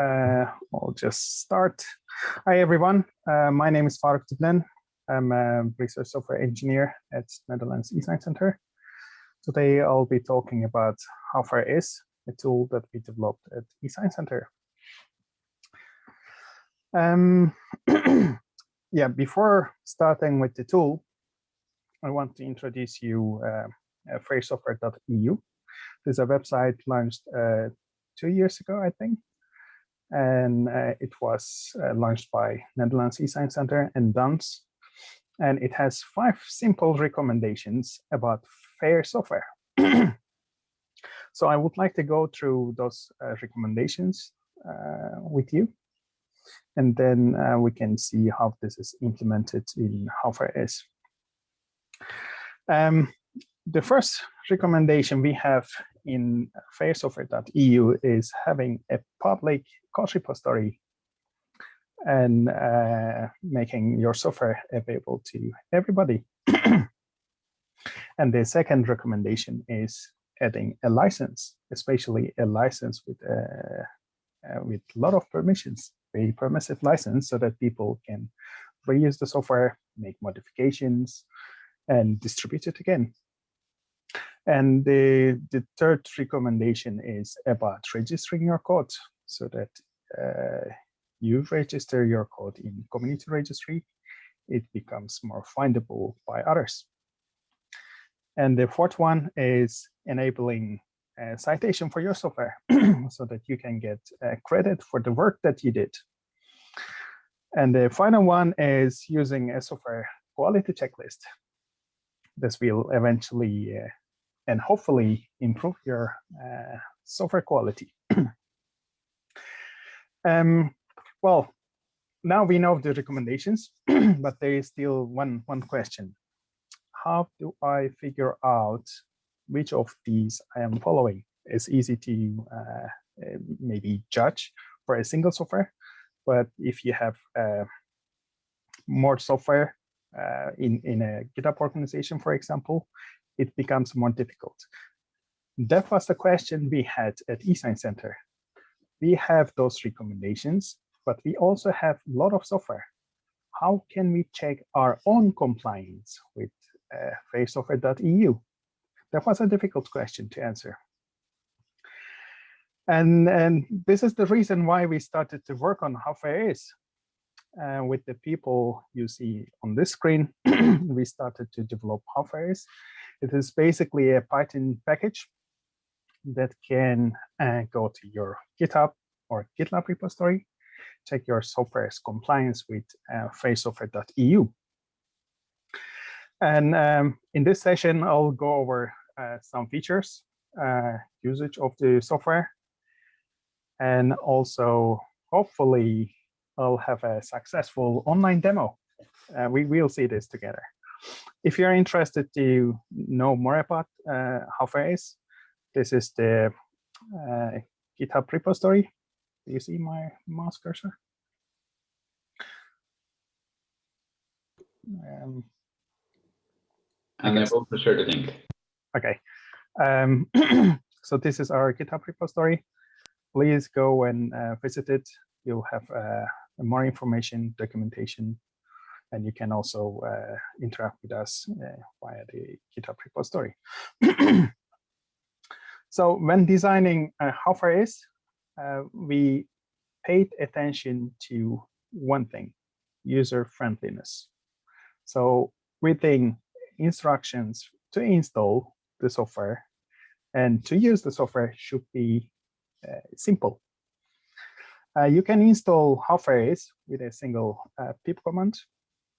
Uh, I'll just start. Hi, everyone. Uh, my name is Faruk Diblen. I'm a research software engineer at Netherlands eScience Center. Today, I'll be talking about howfairis a tool that we developed at eScience Center. Um, yeah, before starting with the tool, I want to introduce you uh, fairsoftware.eu. This is a website launched uh, two years ago, I think, and uh, it was uh, launched by Netherlands eScience Center and DANS. And it has five simple recommendations about fair software. so I would like to go through those uh, recommendations uh, with you. And then uh, we can see how this is implemented in howfairis. Um, the first recommendation we have in fairsoftware.eu is having a public code repository and uh, making your software available to everybody. and the second recommendation is adding a license, especially a license with a, uh, uh, with a lot of permissions, a permissive license so that people can reuse the software, make modifications, and distribute it again. And the, the third recommendation is about registering your code so that uh, you register your code in community registry, it becomes more findable by others. And the fourth one is enabling a citation for your software so that you can get uh, credit for the work that you did. And the final one is using a software quality checklist. This will eventually uh, and hopefully improve your uh, software quality. um, well, now we know the recommendations, but there is still one, one question. How do I figure out which of these I am following? It's easy to uh, maybe judge for a single software, but if you have uh, more software uh, in, in a GitHub organization, for example, it becomes more difficult. That was the question we had at eScience Center. We have those recommendations, but we also have a lot of software. How can we check our own compliance with uh, fairsoftware.eu? That was a difficult question to answer. And, and this is the reason why we started to work on howfairis. Uh, with the people you see on this screen, we started to develop howfairis. It is basically a Python package that can uh, go to your GitHub or GitLab repository, check your software's compliance with uh, fairsoftware.eu. And um, in this session, I'll go over uh, some features, uh, usage of the software, and also hopefully I'll have a successful online demo. Uh, we will see this together. If you're interested to know more about uh, howfairis, this is the uh, GitHub repository. Do you see my mouse cursor? Um, and I will share the link. Okay. Um, so this is our GitHub repository. Please go and uh, visit it. You'll have uh, more information, documentation, and you can also uh, interact with us uh, via the GitHub repository. so when designing uh, howfairis, uh, we paid attention to one thing, user friendliness. So within instructions to install the software and to use the software should be uh, simple. Uh, you can install howfairis with a single uh, pip command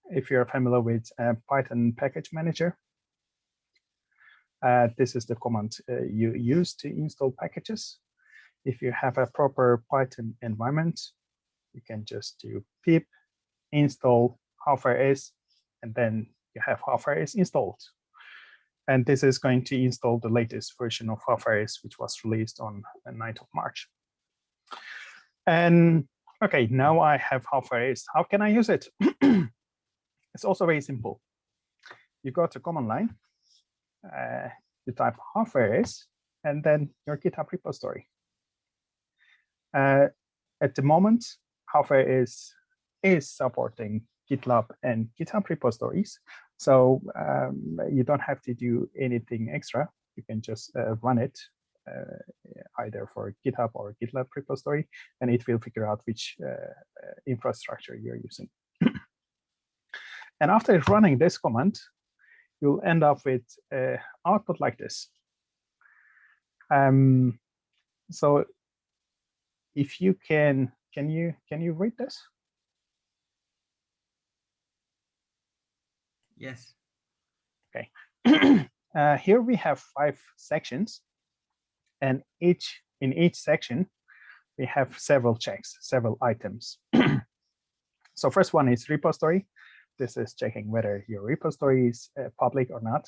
if you're familiar with uh, Python package manager. Uh, this is the command uh, you use to install packages. If you have a proper Python environment, you can just do pip install howfairis, and then you have howfairis installed. And this is going to install the latest version of howfairis, which was released on the 9th of March. And okay, now I have howfairis. How can I use it? It's also very simple. You go to command line, uh, you type howfairis, and then your GitHub repository. Uh, at the moment, howfairis is supporting GitLab and GitHub repositories. So um, you don't have to do anything extra. You can just uh, run it uh, either for GitHub or GitLab repository, and it will figure out which uh, uh infrastructure you're using. And after running this command, you'll end up with uh, output like this. Um, so if you can, can you can you read this? Yes. Okay. uh, here we have five sections, and each in each section we have several checks, several items. so first one is repository. This is checking whether your repository is uh, public or not.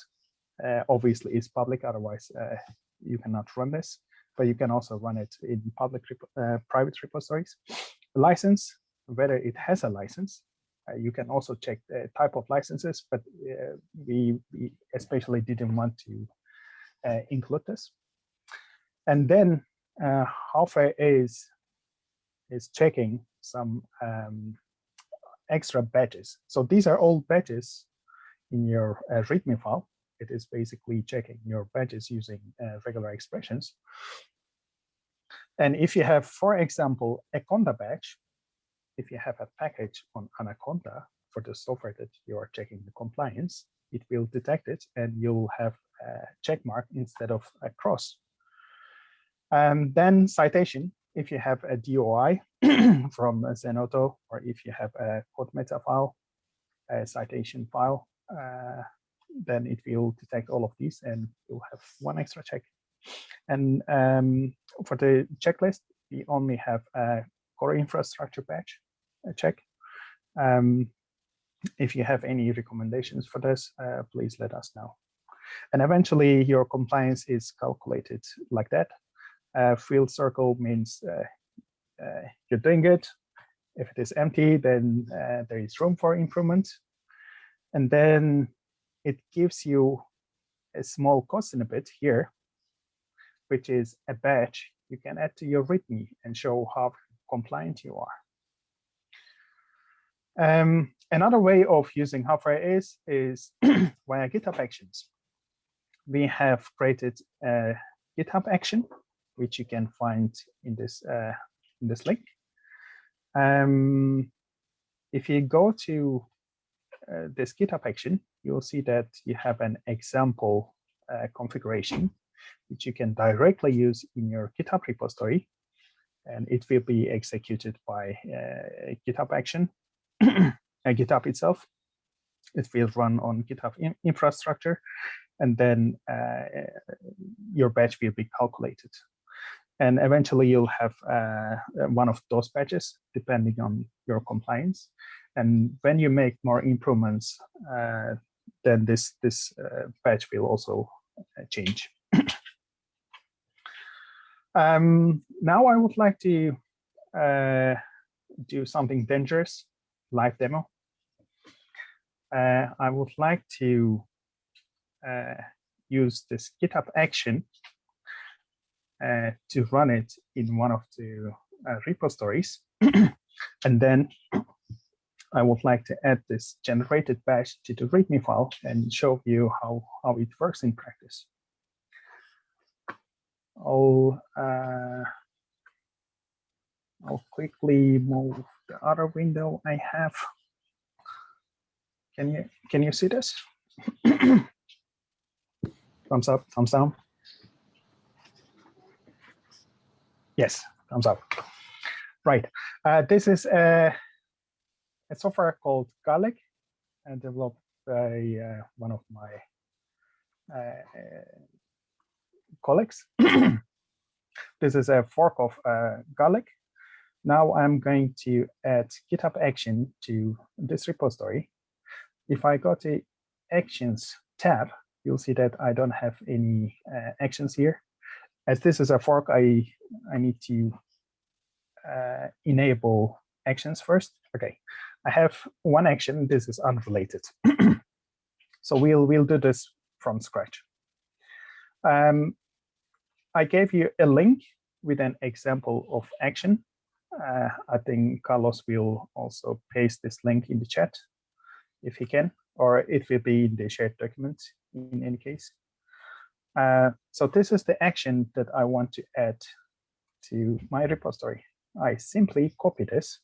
Uh, obviously, it's public, otherwise uh, you cannot run this. But you can also run it in public uh, private repositories. License, whether it has a license. Uh, you can also check the type of licenses, but we, we, especially didn't want to include this. And then uh, howfairis is checking some um, extra badges. So these are all badges in your uh, README file. It is basically checking your badges using uh, regular expressions. And if you have, for example, a Conda badge, if you have a package on Anaconda for the software that you are checking the compliance, it will detect it and you'll have a check mark instead of a cross. And then citation, if you have a DOI from Zenodo, or if you have a code meta file, a citation file, uh, then it will detect all of these and you'll have one extra check. And um, for the checklist, we only have a core infrastructure batch check. Um, if you have any recommendations for this, uh, please let us know. And eventually your compliance is calculated like that. Uh, filled circle means uh, uh, you're doing good. If it is empty, then uh, there is room for improvement. And then it gives you a small cost in a bit here, which is a badge you can add to your README and show how compliant you are. Um, another way of using howfairis, is via GitHub Actions. We have created a GitHub action, which you can find in this uh, in this link. Um, if you go to uh, this GitHub action, you'll see that you have an example uh, configuration, which you can directly use in your GitHub repository, and it will be executed by uh, GitHub action, GitHub itself. It will run on GitHub in infrastructure, and then uh, your batch will be calculated and eventually you'll have uh, one of those patches depending on your compliance. And when you make more improvements, uh, then this this uh, patch will also uh, change. um, now I would like to uh, do something dangerous, live demo. Uh, I would like to use this GitHub action uh, to run it in one of the uh, repositories. and then I would like to add this generated batch to the README file and show you how, how it works in practice. I'll, uh, I'll quickly move the other window I have. Can you can you see this? thumbs up, thumbs down. Yes, thumbs up. Right. Uh, this is a, a, software called Garlic and developed by uh, one of my uh, colleagues. this is a fork of uh, Garlic. Now I'm going to add GitHub action to this repository. If I go to Actions tab, you'll see that I don't have any uh, actions here as this is a fork, I, I need to uh, enable actions first. Okay, I have one action. This is unrelated. so we'll, we'll do this from scratch. Um, I gave you a link with an example of action. uh, I think Carlos will also paste this link in the chat if he can, or it will be in the shared document in any case. Uh, so this is the action that I want to add to my repository. I simply copy this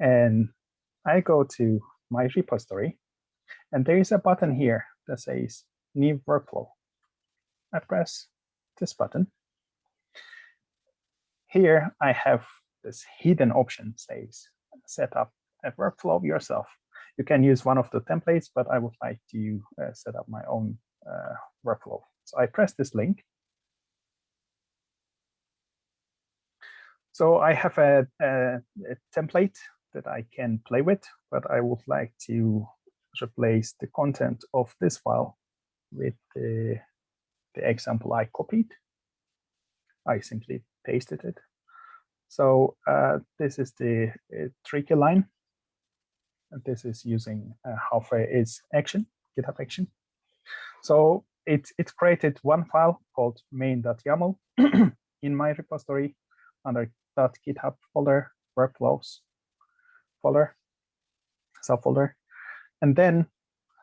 and I go to my repository and there is a button here that says new workflow. I press this button. Here I have this hidden option says set up a workflow yourself. You can use one of the templates, but I would like to uh, set up my own uh, workflow. So I press this link. So I have a, a, a template that I can play with, but I would like to replace the content of this file with the, the example I copied. I simply pasted it. So uh, this is the uh, tricky line. And this is using uh, howfairis action, GitHub action. So it, it created one file called main.yaml in my repository under .github folder workflows folder, subfolder. And then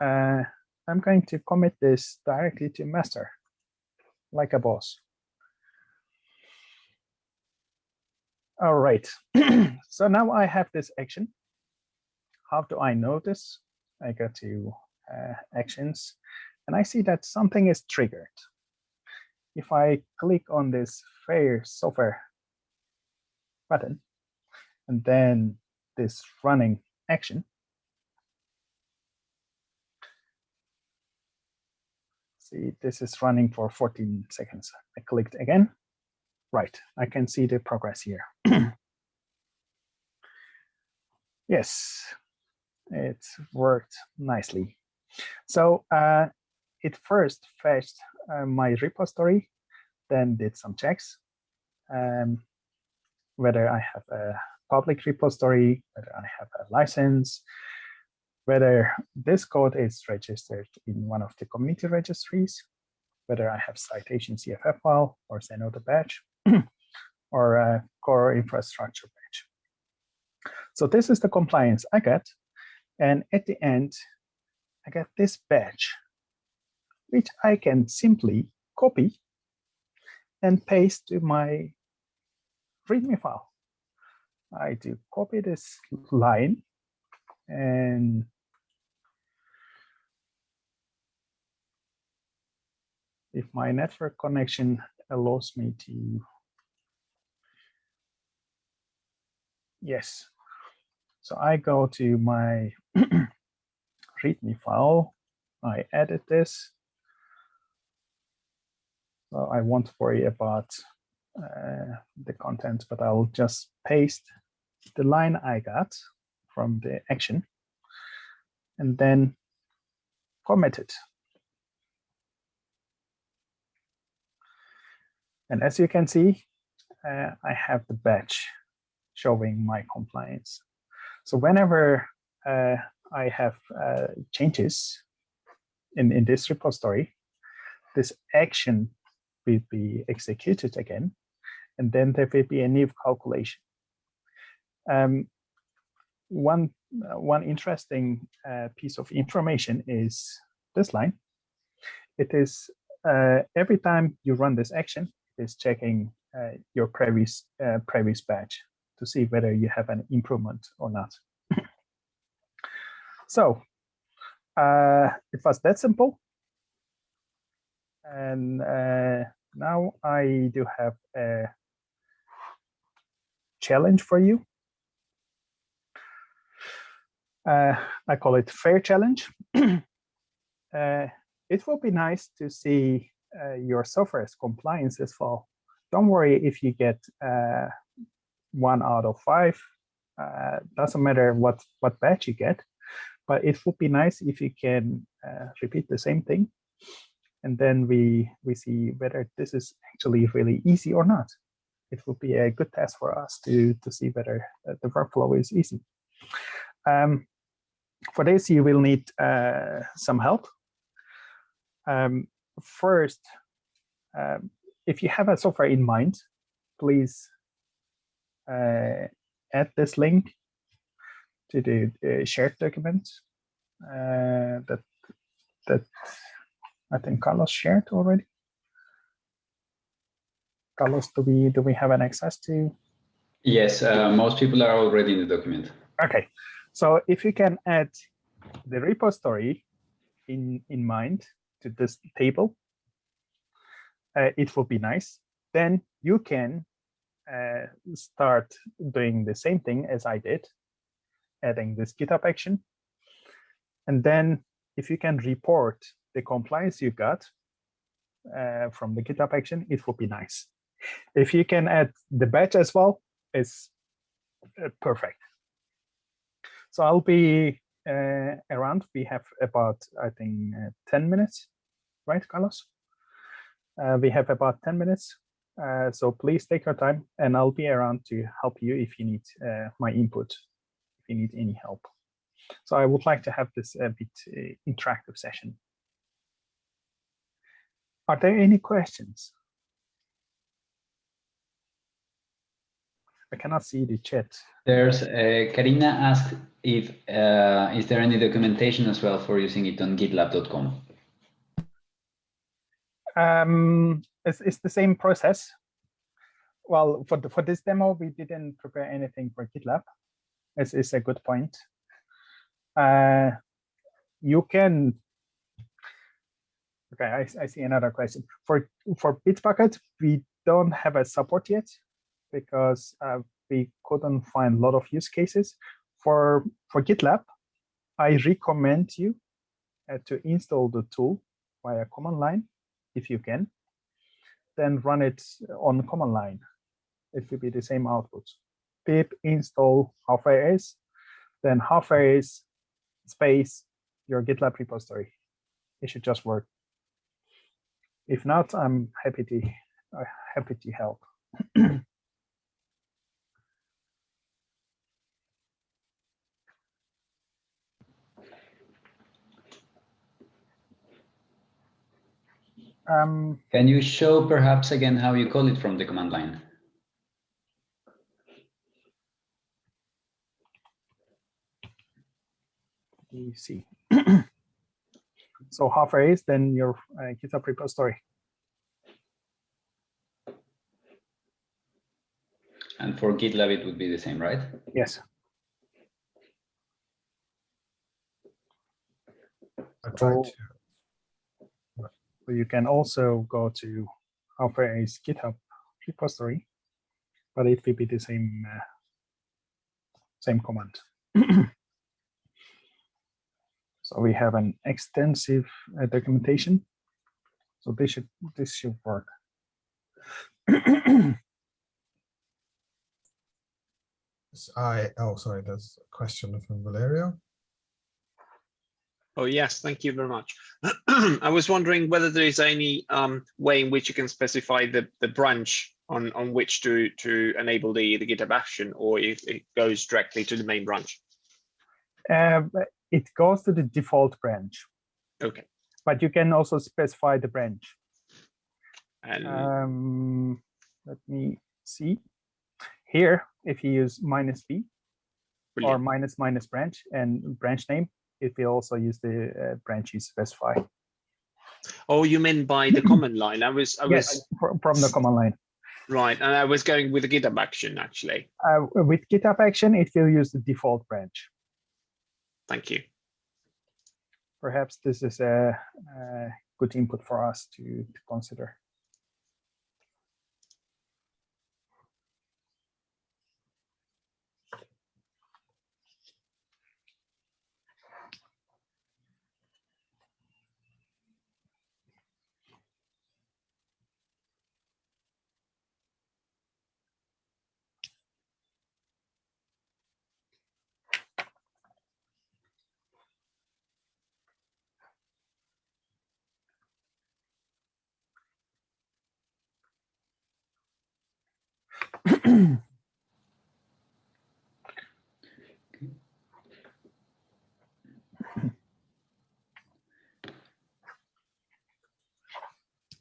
uh, I'm going to commit this directly to master, like a boss. All right, so now I have this action. How do I know this? I go to uh, actions and I see that something is triggered. If I click on this fair software button and then this running action, see this is running for 14 seconds. I clicked again. Right, I can see the progress here. yes, it worked nicely. So uh, it first fetched uh, my repository, then did some checks, um, whether I have a public repository, whether I have a license, whether this code is registered in one of the community registries, whether I have citation CFF file or Zenodo badge, or a core infrastructure badge. So this is the compliance I get. And at the end, I get this badge, which I can simply copy and paste to my README file. I do copy this line and if my network connection allows me to yes. So i go to my readme file. I edit this. So i won't worry about uh, the content but i'll just paste the line I got from the action and then commit it. And as you can see, uh, I have the badge showing my compliance. So whenever uh, I have uh, changes in, in this repository, this action will be executed again, and then there will be a new calculation. Um, one, uh, one interesting uh, piece of information is this line. It is uh, every time you run this action, it is checking uh, your previous uh, previous batch to see whether you have an improvement or not. so uh, it was that simple. And now I do have a challenge for you. Uh, I call it fair challenge. uh, it will be nice to see uh, your software's compliance as well. Don't worry if you get uh, one out of five. Uh, doesn't matter what, what batch you get, but it would be nice if you can uh, repeat the same thing. And then we, we see whether this is actually really easy or not. It would be a good test for us to, to see whether the workflow is easy. Um, for this, you will need uh, some help. Um, first, um, if you have a software in mind, please uh, add this link to the uh, shared document uh, that that I think Carlos shared already. Carlos, do we do we have an access to? Yes, uh, most people are already in the document. Okay, so if you can add the repository in in mind to this table, uh, it would be nice. Then you can uh, start doing the same thing as I did, adding this GitHub action. And then if you can report the compliance you got uh, from the GitHub action, it would be nice. If you can add the badge as well, it's uh, perfect. So I'll be uh, around. We have about, I think, uh, 10 minutes, right, Carlos? Uh, we have about 10 minutes. Uh, so please take your time and I'll be around to help you if you need uh, my input, if you need any help. So I would like to have this a bit interactive session. Are there any questions? I cannot see the chat. There's uh, Karina asked if uh, is there any documentation as well for using it on gitlab.com? Um, it's, it's the same process. Well, for the, for this demo, we didn't prepare anything for GitLab. It's, it's a good point. Uh, you can. Okay, I, I see another question. For for Bitbucket, we don't have a support yet because uh, we couldn't find a lot of use cases. For for GitLab, I recommend you uh, to install the tool via command line if you can, then run it on command line. It will be the same output. pip install howfairis, then howfairis space your GitLab repository. It should just work. If not, I'm happy to uh, happy to help. Um, Can you show perhaps again how you call it from the command line? you see. so howfairis then your uh, GitHub repository. And for GitLab, it would be the same, right? Yes. I tried to. So you can also go to howfairis GitHub repository, but it will be the same uh, same command. so we have an extensive uh, documentation. So this should this should work. I, oh, sorry, there's a question from Valerio. Oh, yes, thank you very much. I was wondering whether there is any um, way in which you can specify the, the branch on, on which to, to enable the, the GitHub action, or if it goes directly to the main branch. Uh, it goes to the default branch, Okay. but you can also specify the branch. And Um, let me see. Here, if you use minus B or minus minus branch and branch name, it will also use the uh, branch you specify. oh, you mean by the command line? I was, I was Yes, from the command line. right, and I was going with the GitHub action actually. Uh, with GitHub action, it will use the default branch. Thank you. Perhaps this is a, a good input for us to, to consider.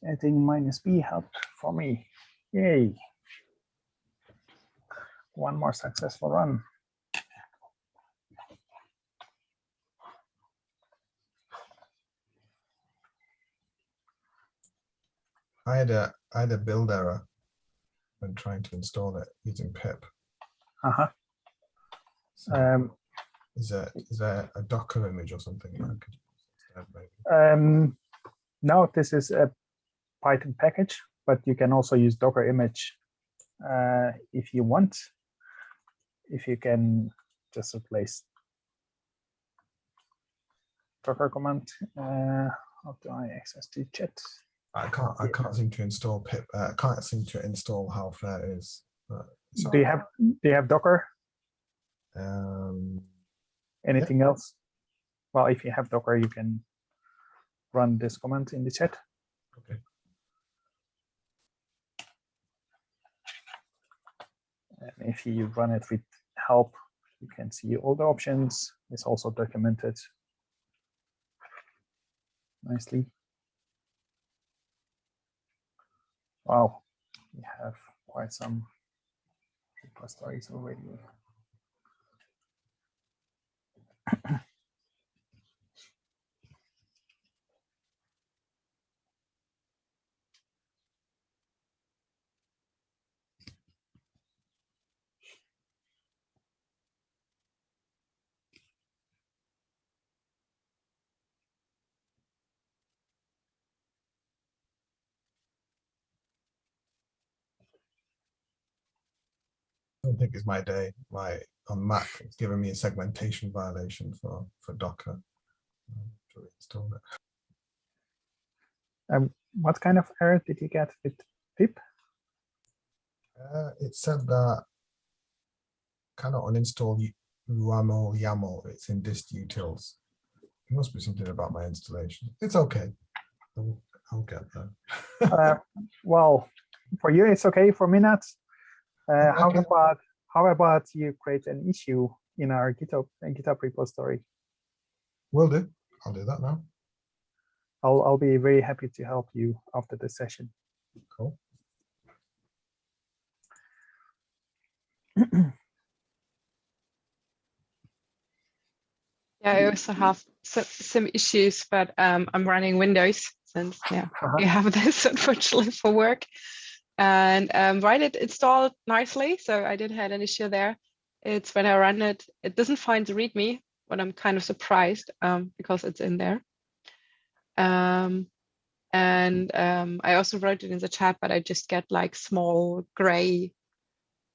Adding minus B helped for me. Yay. one more successful run. I had a I had a build error when trying to install it using pip. Uh-huh. So Um, is there is there a Docker image or something that I could maybe? um, no, this is a Python package, but you can also use Docker image uh, if you want. If you can just replace Docker command. Uh, how do I access the chat? I can't I can't seem to install pip. Uh, I can't seem to install howfairis. It's Do you have do you have Docker? Um, Anything else? Well, if you have Docker, you can run this command in the chat. Okay. And if you run it with help, you can see all the options. It's also documented nicely. Wow, we have quite some repositories already. don't think it's my day. My on Mac, it's giving me a segmentation violation for for Docker. um, To install it. Um, what kind of error did you get with pip? Uh, it said that cannot uninstall YAML YAML. It's in dist utils. It must be something about my installation. It's okay. I'll, I'll get there. Uh, well, for you, it's okay. For me, not. Uh, how Okay. about how about you create an issue in our GitHub uh, GitHub repository? Will do. I'll do that now. I'll I'll be very happy to help you after the session. Cool. Yeah, I also have some, some issues, but um, I'm running Windows since yeah, Uh-huh. we have this unfortunately for work. And um, right, it installed nicely, so I didn't have an issue there. It's when I run it, it doesn't find the README, but I'm kind of surprised um, because it's in there. Um, and um, I also wrote it in the chat, but I just get like small gray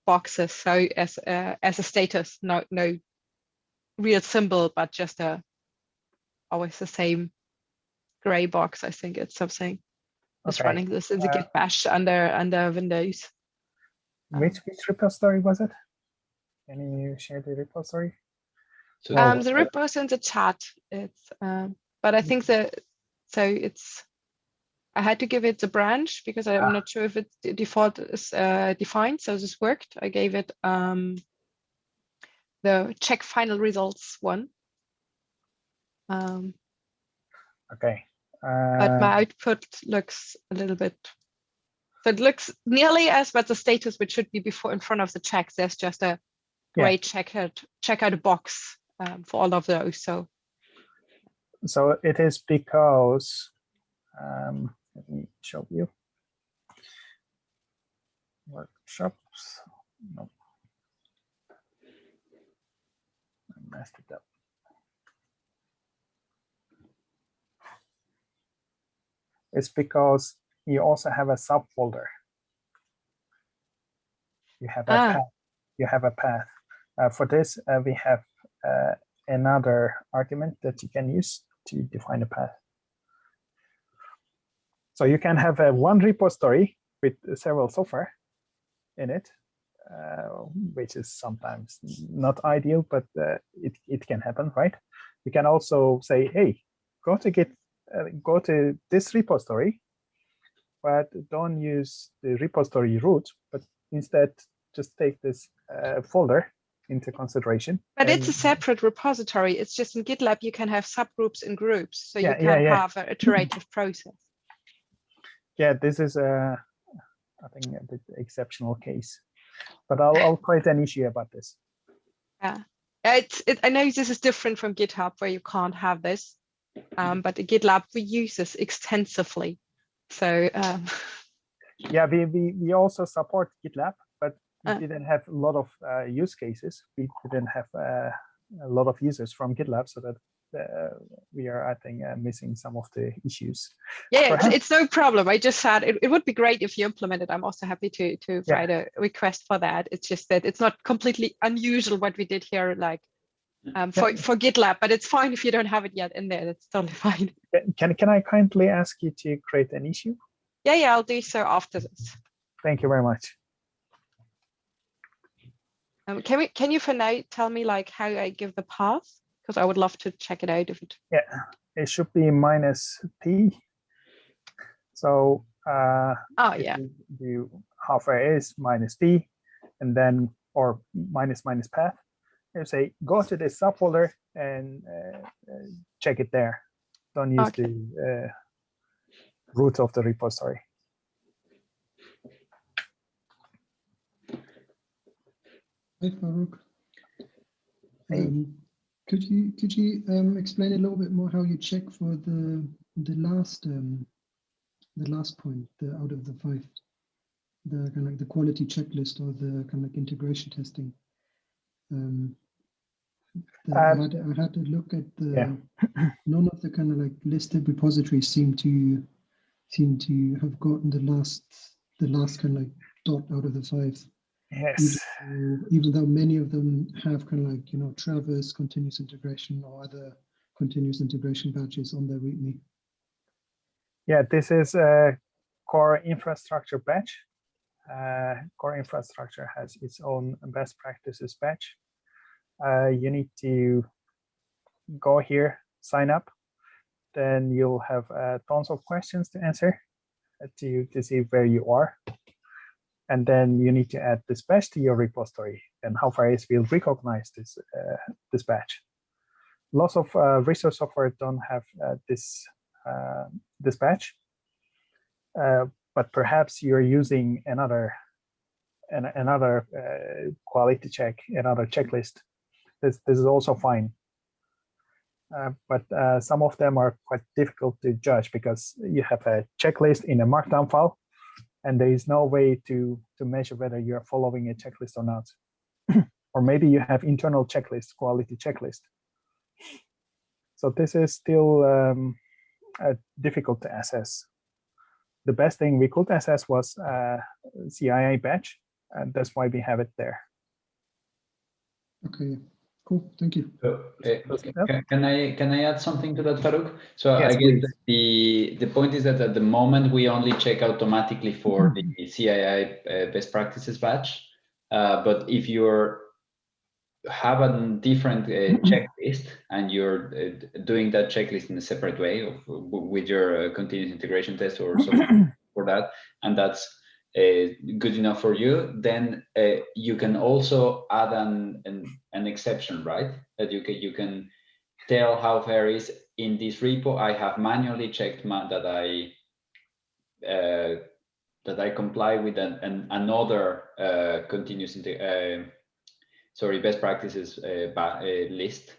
boxes. So as uh, as a status, no no real symbol, but just a always the same gray box. I think it's something. Just Okay. running this in the uh, Git bash under under Windows. Which which repository was it? Can you share the repository? So Um, the repo's in the chat. It's um, but I think the so it's I had to give it the branch because I'm Ah. not sure if it's the default is uh, defined. So this worked. I gave it um the check final results one. Um, Okay. But Uh, my output looks a little bit so it looks nearly as but the status which should be before in front of the check there's just a Yeah. gray checkered check out box um, for all of those so so it is because um, let me show you workshops. No. I messed it up. It's because you also have a subfolder. You have a Ah. path. You have a path. Uh, for this, uh, we have uh, another argument that you can use to define a path. So you can have a one repository with several software in it, uh, which is sometimes not ideal, but uh, it, it can happen, right? You can also say, hey, go to Git, uh, go to this repository, but don't use the repository root, but instead just take this uh, folder into consideration. but it's a separate repository it's just in gitlab you can have subgroups and groups so Yeah, you yeah, can yeah. have an iterative process yeah, this is a, I think a bit exceptional case. But I'll, I'll create an issue about this. Yeah, it's, it, I know this is different from GitHub where you can't have this, um, but GitLab we use this extensively. So um, Yeah, we, we, we also support GitLab, but we Uh. didn't have a lot of uh, use cases. We didn't have uh, a lot of users from GitLab, so that uh, we are, I think, uh, missing some of the issues. yeah, it's, it's no problem. I just said it, it would be great if you implemented. I'm also happy to to Yeah. write a request for that. It's just that it's not completely unusual what we did here, like um, for for GitLab, but it's fine if you don't have it yet in there. That's totally fine. Can- Can, can I kindly ask you to create an issue? Yeah, yeah, I'll do so after this. Thank you very much. Um, can we can you for now tell me like how I give the path? Because I would love to check it out if it Yeah, it should be minus p. So uh, oh yeah. you do howfairis minus p, and then or minus minus path. You say go to this subfolder and uh, uh, check it there. Don't use Okay. the uh, root of the repository. Hi, Faruk. Hey. Um, Could you, could you um, explain a little bit more how you check for the, the last, um, the last point, the out of the five, the kind of like the quality checklist or the kind of like integration testing? Um, I had, I had to look at yeah. the, none of the kind of like listed repositories seem to, seem to have gotten the last, the last kind of like dot out of the five Yes. even though- even though many of them have kind of like, you know, Travis continuous integration or other continuous integration badges on their README. Yeah, this is a core infrastructure batch. Uh, core infrastructure has its own best practices batch. Uh, you need to go here, sign up. Then you'll have uh, tons of questions to answer uh, to, to see where you are. And then you need to add this batch to your repository. And howfairis will recognize this uh, this batch. Lots of uh, research software don't have uh, this this batch, uh, but perhaps you're using another an, another quality check, another checklist. This this is also fine. Uh, but uh, some of them are quite difficult to judge because you have a checklist in a markdown file, and there is no way to to measure whether you're following a checklist or not. or maybe you have internal checklist, quality checklist. So this is still um, uh, difficult to assess. The best thing we could assess was uh, CII batch, and that's why we have it there. Okay, cool, thank you. So, uh, Does- ca- yep. Can I, can I add something to that, Faruk? So Yes, I guess please. the, the point is that at the moment, we only check automatically for Mm-hmm. the CII uh, best practices batch. Uh, But if you're have a different uh, Mm-hmm. checklist and you're uh, doing that checklist in a separate way of, with your uh, continuous integration test or something for that, and that's uh, good enough for you, then uh, you can also add an, an an exception, right? That you can you can tell howfairis in this repo. I have manually checked ma that I uh, that I comply with an, an another uh, continuous uh, sorry best practices uh, uh, list.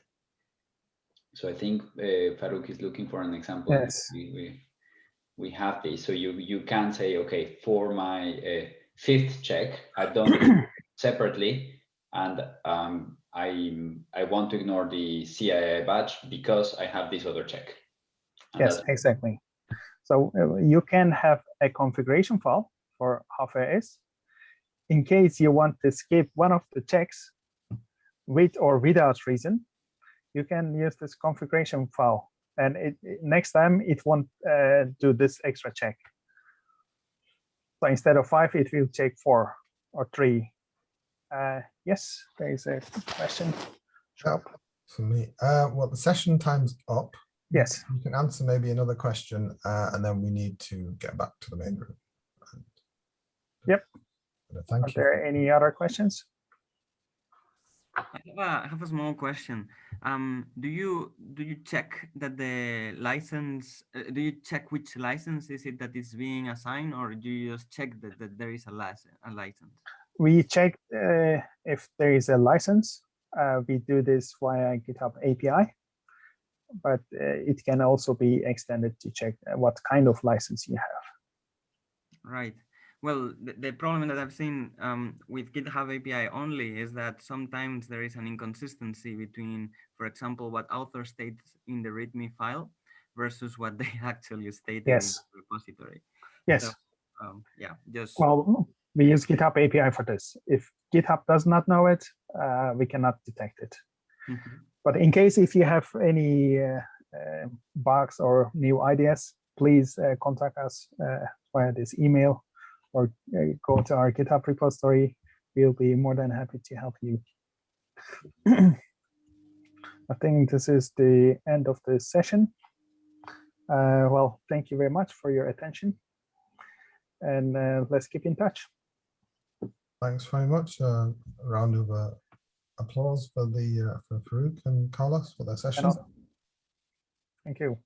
So I think uh, Faruk is looking for an example. Yes. We, we, we have this. So you, you can say, okay, for my uh, fifth check, I've done it separately and um, I, I want to ignore the CII badge because I have this other check. And Yes, exactly. So uh, you can have a configuration file for HFS in case you want to skip one of the checks with or without reason. You can use this configuration file, and it, it- next time it won't uh, do this extra check. So instead of five, it will check four or three. Uh, yes, there is a question. Sharp. For me, uh, well, the session time's up. Yes. You can answer maybe another question, uh, and then we need to get back to the main room. And- Yep. Uh, Are Thank you. Are there any other questions? I have a, I have a small question. Um, do you do you check that the license? Uh, do you check which license is it that is being assigned, or do you just check that, that there is a license? A license? we check uh, if there is a license. Uh, we do this via GitHub API, but uh, it can also be extended to check uh, what kind of license you have. Right. Well, the, the problem that I've seen um, with GitHub API only is that sometimes there is an inconsistency between, for example, what author states in the README file versus what they actually stated Yes. in the repository. Yes. So, um, yeah, just Well, we use GitHub API for this. If GitHub does not know it, uh, we cannot detect it. Mhm. But in case if you have any uh, uh, bugs or new ideas, please uh, contact us uh, via this email or uh, go to our GitHub repository. We'll be more than happy to help you. I think this is the end of the session. Uh, well, thank you very much for your attention. And uh, let's keep in touch. Thanks very much. Uh, a round of uh, applause for the uh, for Faruk and Carlos for their session. Thank you.